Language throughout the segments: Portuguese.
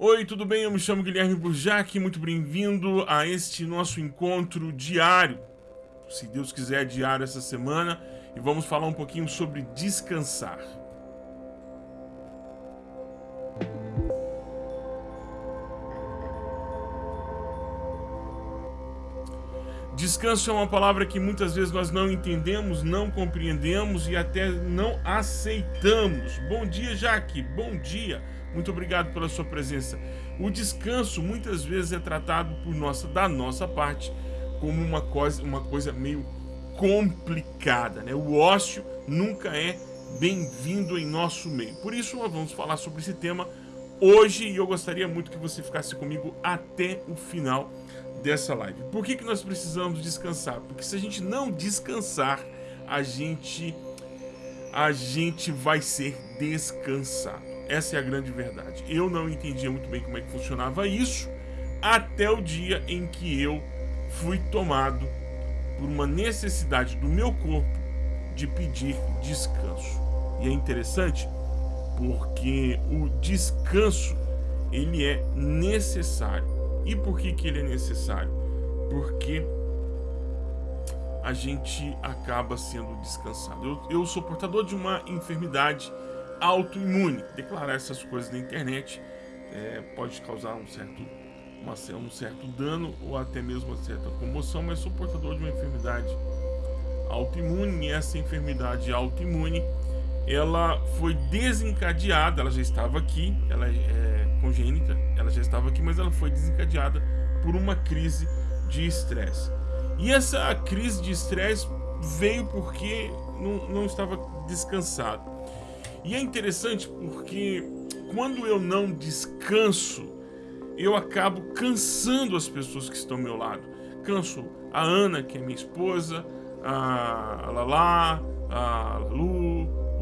Oi, tudo bem? Eu me chamo Guilherme Burjac, muito bem-vindo a este nosso encontro diário. Se Deus quiser, diário essa semana, e vamos falar um pouquinho sobre descansar. Descanso é uma palavra que muitas vezes nós não entendemos, não compreendemos e até não aceitamos. Bom dia, Jaque. Bom dia. Muito obrigado pela sua presença. O descanso muitas vezes é tratado por nossa, da nossa parte como uma coisa, uma coisa meio complicada, né? O ócio nunca é bem-vindo em nosso meio. Por isso vamos falar sobre esse tema hoje e eu gostaria muito que você ficasse comigo até o final dessa live. Por que, que nós precisamos descansar? Porque se a gente não descansar, a gente, a gente vai ser descansado. Essa é a grande verdade. Eu não entendia muito bem como é que funcionava isso até o dia em que eu fui tomado por uma necessidade do meu corpo de pedir descanso. E é interessante porque o descanso ele é necessário e por que, que ele é necessário? Porque a gente acaba sendo descansado. Eu, eu sou portador de uma enfermidade autoimune. Declarar essas coisas na internet é, pode causar um certo, uma, um certo dano ou até mesmo uma certa comoção, mas sou portador de uma enfermidade autoimune e essa enfermidade autoimune ela foi desencadeada, ela já estava aqui, ela é congênita, ela já estava aqui, mas ela foi desencadeada por uma crise de estresse. E essa crise de estresse veio porque não, não estava descansado. E é interessante porque quando eu não descanso, eu acabo cansando as pessoas que estão ao meu lado. Canso a Ana, que é minha esposa, a Lala, a Lu,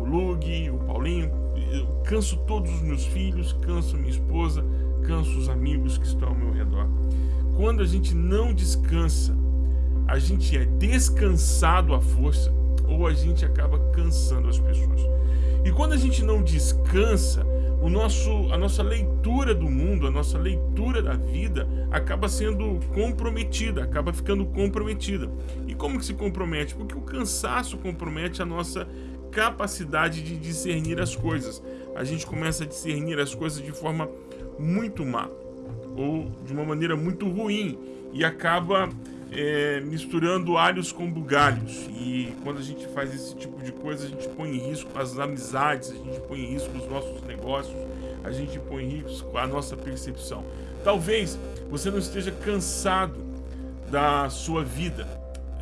Lug, o Paulinho, eu canso todos os meus filhos, canso minha esposa, canso os amigos que estão ao meu redor. Quando a gente não descansa, a gente é descansado à força ou a gente acaba cansando as pessoas. E quando a gente não descansa, o nosso, a nossa leitura do mundo, a nossa leitura da vida acaba sendo comprometida, acaba ficando comprometida. E como que se compromete? Porque o cansaço compromete a nossa capacidade de discernir as coisas. A gente começa a discernir as coisas de forma muito má ou de uma maneira muito ruim e acaba é, misturando alhos com bugalhos. E quando a gente faz esse tipo de coisa, a gente põe em risco as amizades, a gente põe em risco os nossos negócios, a gente põe em risco a nossa percepção. Talvez você não esteja cansado da sua vida,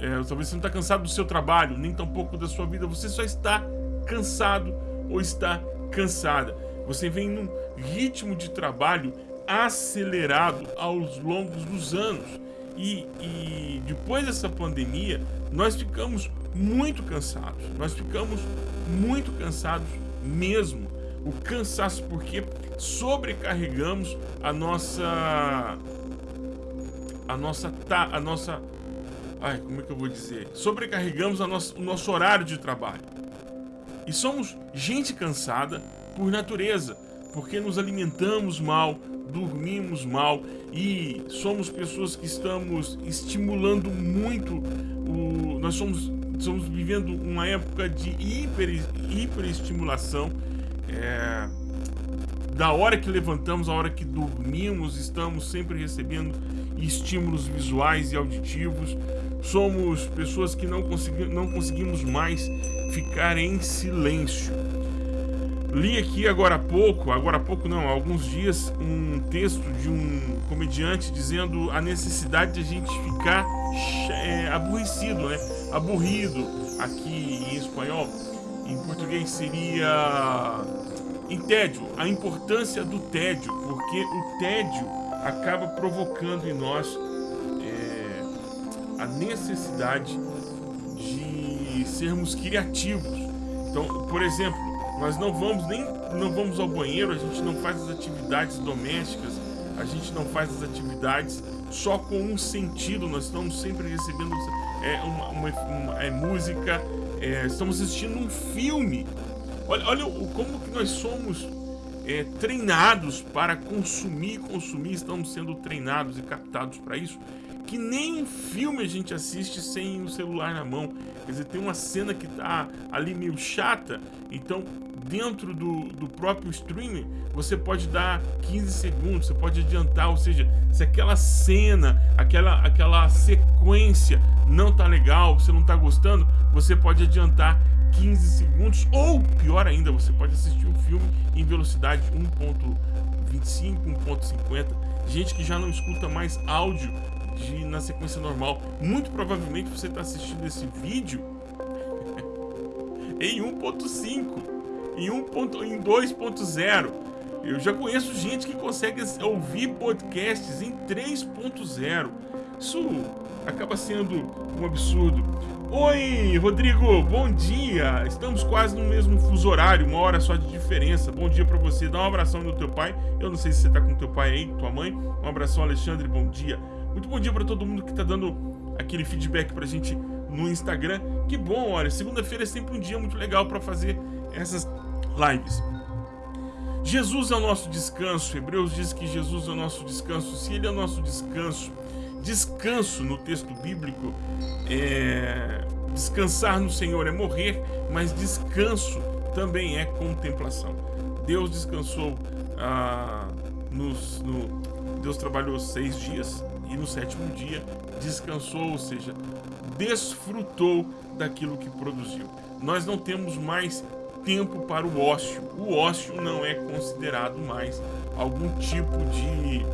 é, talvez você não está cansado do seu trabalho, nem tampouco da sua vida. Você só está cansado ou está cansada. Você vem num ritmo de trabalho acelerado aos longos dos anos. E, e depois dessa pandemia, nós ficamos muito cansados. Nós ficamos muito cansados mesmo. O cansaço porque sobrecarregamos a nossa a nossa a nossa ai, como é que eu vou dizer? Sobrecarregamos o nosso horário de trabalho. E somos gente cansada por natureza, porque nos alimentamos mal, dormimos mal e somos pessoas que estamos estimulando muito o nós somos estamos vivendo uma época de hiper hiperestimulação é, da hora que levantamos, a hora que dormimos, estamos sempre recebendo estímulos visuais e auditivos. Somos pessoas que não, consegui não conseguimos mais ficar em silêncio. Li aqui agora há pouco, agora há pouco não, há alguns dias, um texto de um comediante dizendo a necessidade de a gente ficar é, aborrecido, né? Aburrido aqui em espanhol. Em português seria em tédio, a importância do tédio, porque o tédio acaba provocando em nós a necessidade de sermos criativos. Então, por exemplo, nós não vamos nem não vamos ao banheiro, a gente não faz as atividades domésticas, a gente não faz as atividades só com um sentido, nós estamos sempre recebendo é, uma, uma, uma é, música, é, estamos assistindo um filme Olha, olha como que nós somos é, treinados para consumir, consumir, estamos sendo treinados e captados para isso, que nem um filme a gente assiste sem o celular na mão. Quer dizer, tem uma cena que tá ali meio chata, então dentro do, do próprio streaming você pode dar 15 segundos, você pode adiantar, ou seja, se aquela cena, aquela, aquela sequência não tá legal, você não tá gostando, você pode adiantar 15 segundos, ou pior ainda, você pode assistir um filme em velocidade 1.25, 1.50. Gente que já não escuta mais áudio de, na sequência normal. Muito provavelmente você está assistindo esse vídeo em 1.5, em, 1. em 2.0. Eu já conheço gente que consegue ouvir podcasts em 3.0. Isso acaba sendo um absurdo. Oi, Rodrigo, bom dia. Estamos quase no mesmo fuso horário, uma hora só de diferença. Bom dia para você. Dá um abração no teu pai. Eu não sei se você tá com teu pai aí, tua mãe. Um abração, Alexandre. Bom dia. Muito bom dia para todo mundo que tá dando aquele feedback pra gente no Instagram. Que bom, olha, segunda-feira é sempre um dia muito legal para fazer essas lives. Jesus é o nosso descanso. Hebreus diz que Jesus é o nosso descanso. Se ele é o nosso descanso, descanso no texto bíblico é descansar no Senhor é morrer, mas descanso também é contemplação. Deus descansou ah, nos, no, Deus trabalhou seis dias e no sétimo dia descansou, ou seja, desfrutou daquilo que produziu. Nós não temos mais tempo para o ócio. O ócio não é considerado mais algum tipo de,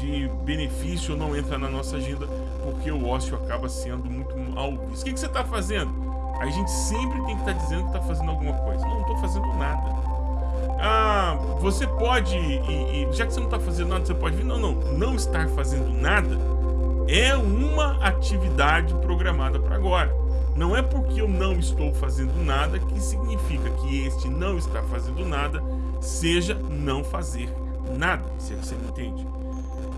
de benefício, não entra na nossa agenda, porque o ócio acaba sendo muito mal visto. O que, que você está fazendo? A gente sempre tem que estar tá dizendo que está fazendo alguma coisa. Não estou fazendo nada. Ah, você pode, e, e, já que você não está fazendo nada, você pode vir. Não, não, não estar fazendo nada é uma atividade programada para agora. Não é porque eu não estou fazendo nada que significa que este não está fazendo nada seja não fazer nada, se você me entende.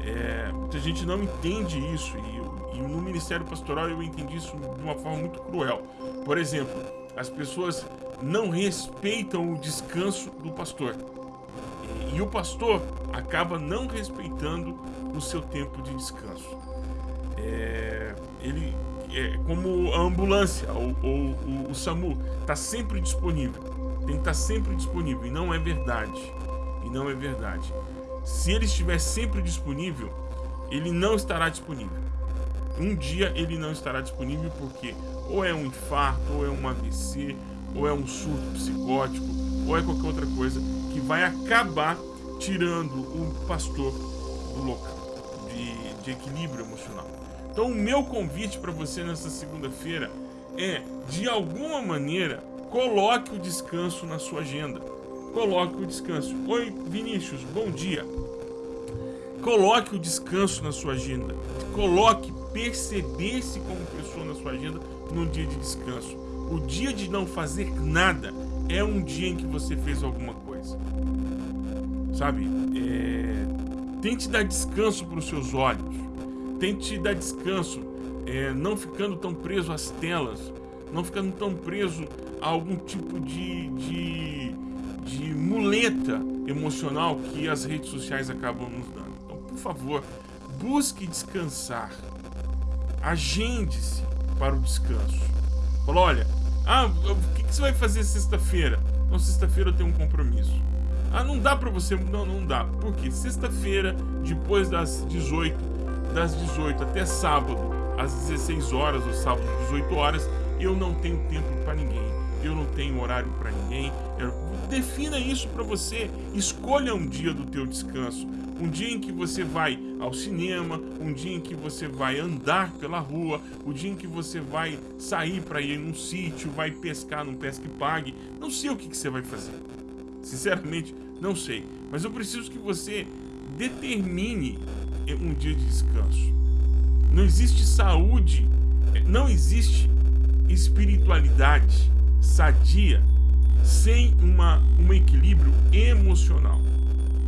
É, muita gente não entende isso e, e no Ministério Pastoral eu entendi isso de uma forma muito cruel. Por exemplo, as pessoas não respeitam o descanso do pastor. E, o pastor acaba não respeitando o seu tempo de descanso. É, ele é como a ambulância ou, ou, o, o SAMU está sempre disponível. Tem que estar tá sempre disponível e não é verdade. E não é verdade. Se ele estiver sempre disponível, ele não estará disponível. Um dia ele não estará disponível porque ou é um infarto, ou é um AVC, ou é um surto psicótico, ou é qualquer outra coisa que vai acabar tirando o pastor do local de, de equilíbrio emocional. Então, o meu convite para você nessa segunda-feira é, de alguma maneira, coloque o descanso na sua agenda. Coloque o descanso. Oi, Vinícius, bom dia. Coloque o descanso na sua agenda. Coloque perceber-se como pessoa na sua agenda num dia de descanso. O dia de não fazer nada é um dia em que você fez alguma coisa. Sabe? É... Tente dar descanso para os seus olhos. Tente dar descanso, é... não ficando tão preso às telas, não ficando tão preso a algum tipo de, de, de muleta emocional que as redes sociais acabam nos dando. Então, por favor, busque descansar. Agende-se para o descanso. Falou, olha, ah, o que, que você vai fazer sexta-feira? Não, sexta-feira eu tenho um compromisso. Ah, não dá pra você. Não, não dá. Por quê? Sexta-feira, depois das 18, das 18 até sábado, às 16 horas, ou sábado, 18 horas, eu não tenho tempo para ninguém. Eu não tenho horário para ninguém. Eu... Defina isso para você. Escolha um dia do teu descanso um dia em que você vai ao cinema, um dia em que você vai andar pela rua, o dia em que você vai sair para ir num sítio, vai pescar num pesque pague. Não sei o que, que você vai fazer. Sinceramente, não sei. Mas eu preciso que você determine um dia de descanso. Não existe saúde, não existe espiritualidade sadia sem uma, um equilíbrio emocional.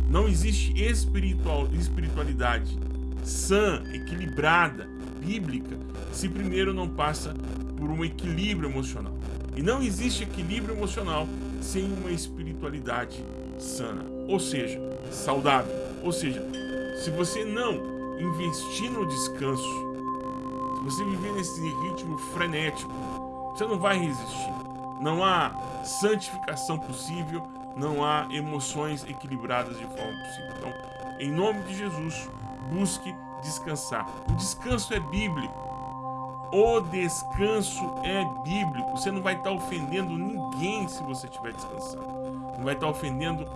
Não existe espiritual, espiritualidade sã, equilibrada, bíblica, se primeiro não passa por um equilíbrio emocional. E não existe equilíbrio emocional sem uma espiritualidade sana. ou seja, saudável. Ou seja, se você não investir no descanso, se você viver nesse ritmo frenético, você não vai resistir. Não há santificação possível, não há emoções equilibradas de forma possível. Então, em nome de Jesus, busque descansar. O descanso é bíblico. O descanso é bíblico. Você não vai estar ofendendo ninguém se você estiver descansando. Não vai estar ofendendo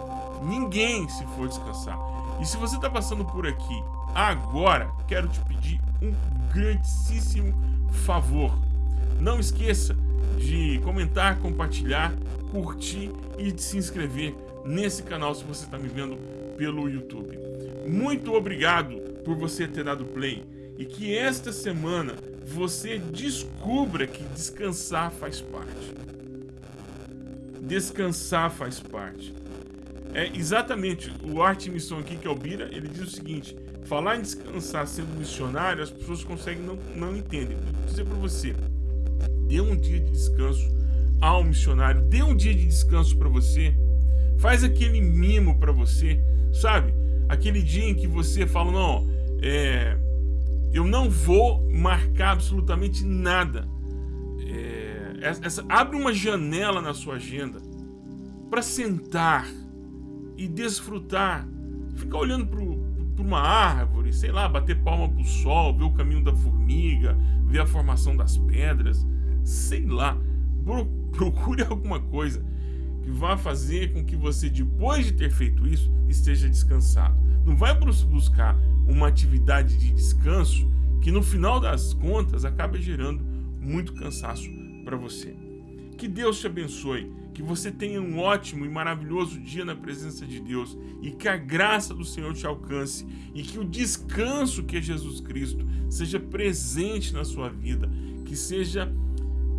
ninguém se for descansar. E se você está passando por aqui agora, quero te pedir um grandíssimo favor. Não esqueça de comentar, compartilhar, curtir e de se inscrever nesse canal se você está me vendo pelo YouTube. Muito obrigado por você ter dado play e que esta semana você descubra que descansar faz parte. Descansar faz parte. É exatamente o Arte Missão aqui que é o Bira, ele diz o seguinte: falar em descansar sendo missionário, as pessoas conseguem não, não entendem. Vou dizer para você, dê um dia de descanso ao missionário, dê um dia de descanso para você, faz aquele mimo para você, sabe? Aquele dia em que você fala, não, é, eu não vou marcar absolutamente nada. É, essa, abre uma janela na sua agenda para sentar e desfrutar. Ficar olhando para uma árvore, sei lá, bater palma pro sol, ver o caminho da formiga, ver a formação das pedras, sei lá. Procure alguma coisa que vá fazer com que você, depois de ter feito isso, esteja descansado. Não vai buscar uma atividade de descanso que no final das contas acaba gerando muito cansaço para você. Que Deus te abençoe, que você tenha um ótimo e maravilhoso dia na presença de Deus e que a graça do Senhor te alcance e que o descanso que é Jesus Cristo seja presente na sua vida, que seja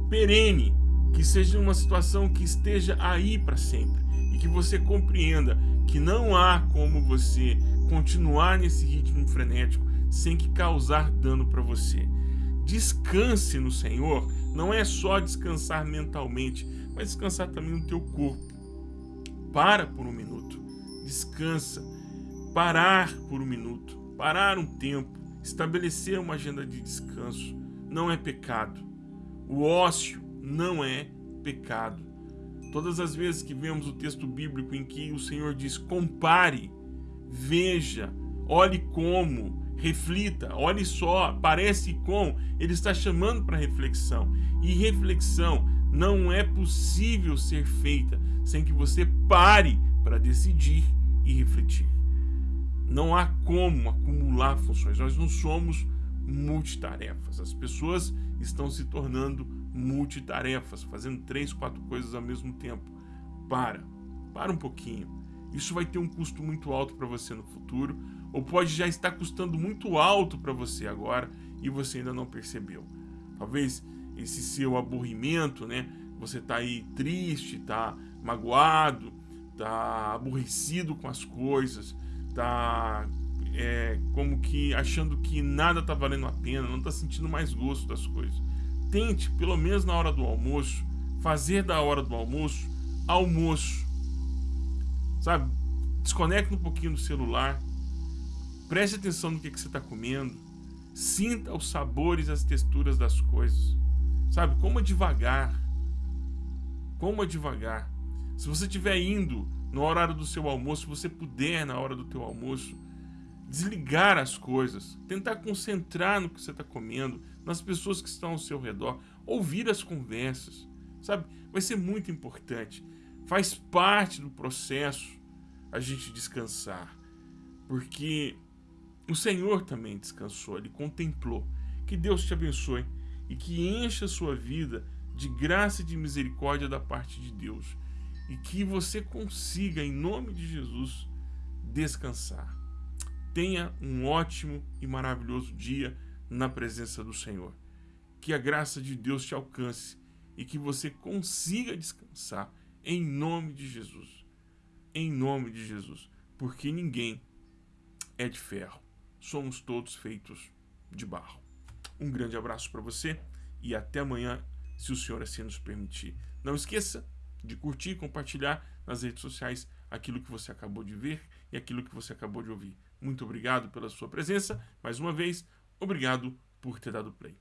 perene, que seja uma situação que esteja aí para sempre e que você compreenda que não há como você continuar nesse ritmo frenético sem que causar dano para você. Descanse no Senhor não é só descansar mentalmente, mas descansar também no teu corpo. Para por um minuto, descansa. Parar por um minuto, parar um tempo, estabelecer uma agenda de descanso não é pecado. O ócio não é pecado. Todas as vezes que vemos o texto bíblico em que o Senhor diz compare, veja, olhe como, reflita, olhe só, parece com, ele está chamando para reflexão. E reflexão não é possível ser feita sem que você pare para decidir e refletir. Não há como acumular funções. Nós não somos multitarefas. As pessoas estão se tornando multitarefas, fazendo três, quatro coisas ao mesmo tempo. Para, para um pouquinho. Isso vai ter um custo muito alto para você no futuro, ou pode já estar custando muito alto para você agora e você ainda não percebeu. Talvez esse seu aborrimento, né? Você tá aí triste, tá magoado, tá aborrecido com as coisas, tá é, como que achando que nada tá valendo a pena, não tá sentindo mais gosto das coisas. Tente, pelo menos na hora do almoço, fazer da hora do almoço almoço. Sabe? Desconecta um pouquinho do celular. Preste atenção no que, que você está comendo. Sinta os sabores as texturas das coisas. Sabe? Coma devagar. Coma devagar. Se você estiver indo no horário do seu almoço, se você puder na hora do teu almoço, desligar as coisas, tentar concentrar no que você está comendo, nas pessoas que estão ao seu redor, ouvir as conversas, sabe? Vai ser muito importante. Faz parte do processo a gente descansar, porque o Senhor também descansou, ele contemplou. Que Deus te abençoe e que encha a sua vida de graça e de misericórdia da parte de Deus e que você consiga, em nome de Jesus, descansar. Tenha um ótimo e maravilhoso dia na presença do Senhor. Que a graça de Deus te alcance e que você consiga descansar em nome de Jesus. Em nome de Jesus. Porque ninguém é de ferro. Somos todos feitos de barro. Um grande abraço para você e até amanhã, se o Senhor assim nos permitir. Não esqueça de curtir e compartilhar nas redes sociais aquilo que você acabou de ver e aquilo que você acabou de ouvir. Muito obrigado pela sua presença. Mais uma vez, obrigado por ter dado play.